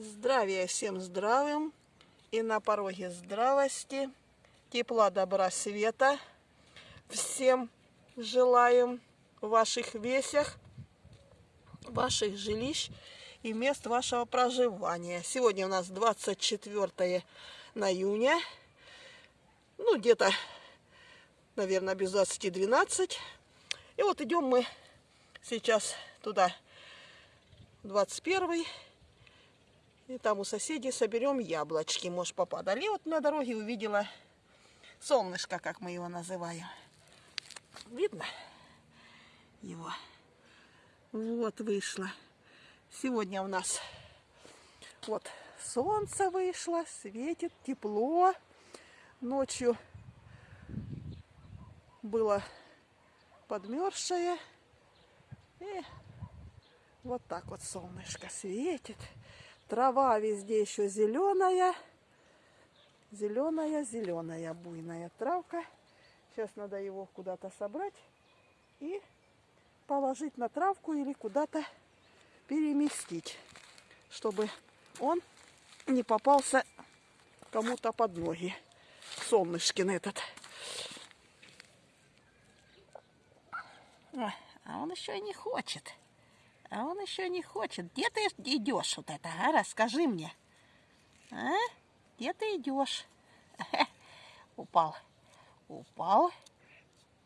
Здравия всем здравым и на пороге здравости, тепла, добра, света. Всем желаем в ваших весях, ваших жилищ и мест вашего проживания. Сегодня у нас 24 июня, ну где-то, наверное, без 20-12. И вот идем мы сейчас туда, 21 и там у соседей соберем яблочки. Может, попадали. Вот на дороге увидела солнышко, как мы его называем. Видно его? Вот вышло. Сегодня у нас вот солнце вышло, светит, тепло. Ночью было подмерзшее. И вот так вот солнышко светит. Трава везде еще зеленая. Зеленая, зеленая, буйная травка. Сейчас надо его куда-то собрать и положить на травку или куда-то переместить, чтобы он не попался кому-то под ноги. Солнышкин этот. А он еще и не хочет. А он еще не хочет. Где ты идешь вот это, а? Расскажи мне. А? Где ты идешь? Упал. Упал.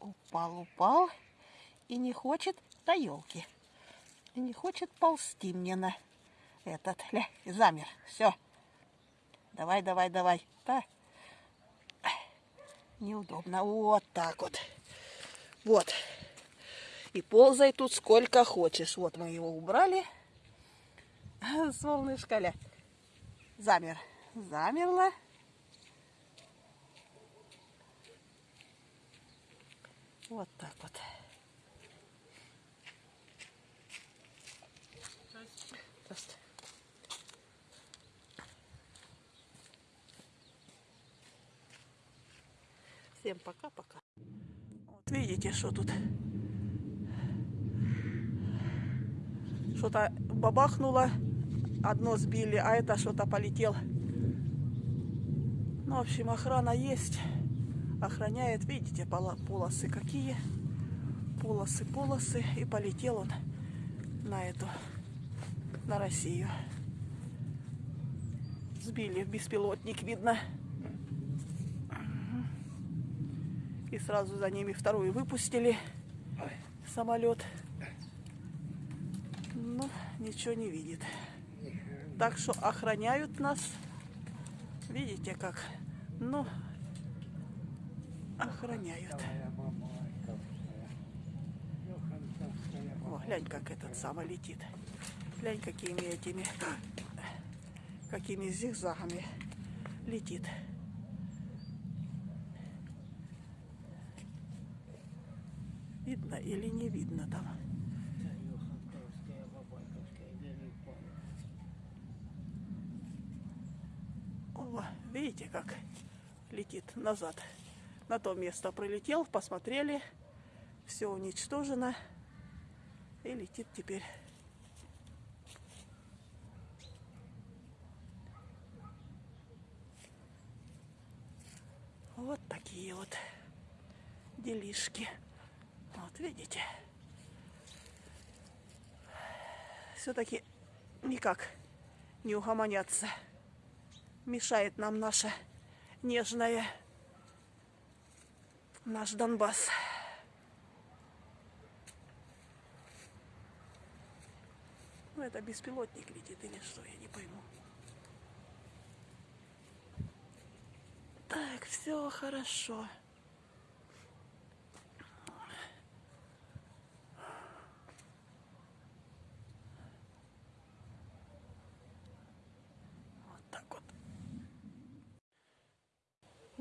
Упал, упал. И не хочет до елки. И не хочет ползти мне на этот. Ля, замер. Все. Давай, давай, давай. Да. Неудобно. Вот так вот. Вот. И ползай тут сколько хочешь. Вот мы его убрали. Солнышко, ля. Замер. Замерла. Вот так вот. Всем пока-пока. Вот видите, что тут что-то бабахнуло, одно сбили, а это что-то полетел. Ну, в общем, охрана есть. Охраняет, видите, полосы какие. Полосы, полосы. И полетел он на эту, на Россию. Сбили беспилотник, видно. И сразу за ними вторую выпустили самолет ничего не видит. Так что охраняют нас. Видите как? Ну, охраняют. О, глянь, как этот самый летит. Глянь, какими этими, какими зигзагами летит. Видно или не видно там? Видите, как летит назад. На то место прилетел, посмотрели, все уничтожено. И летит теперь. Вот такие вот делишки. Вот видите. Все-таки никак не угомонятся мешает нам наша нежная, наш Донбасс. Ну, это беспилотник летит или что, я не пойму. Так, все хорошо.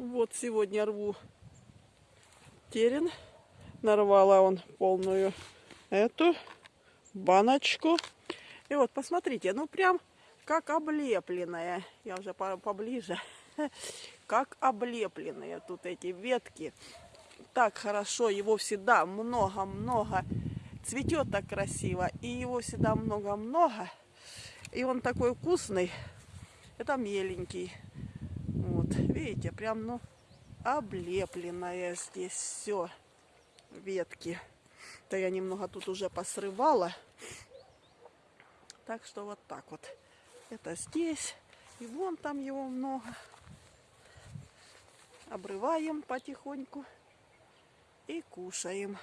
Вот сегодня рву терен. Нарвала он полную эту баночку. И вот, посмотрите, ну прям как облепленная. Я уже поближе. Как облепленные тут эти ветки. Так хорошо, его всегда много-много. Цветет так красиво. И его всегда много-много. И он такой вкусный. Это меленький. Видите, прям, ну, облепленное здесь все. Ветки. Да я немного тут уже посрывала. Так что вот так вот. Это здесь. И вон там его много. Обрываем потихоньку и кушаем.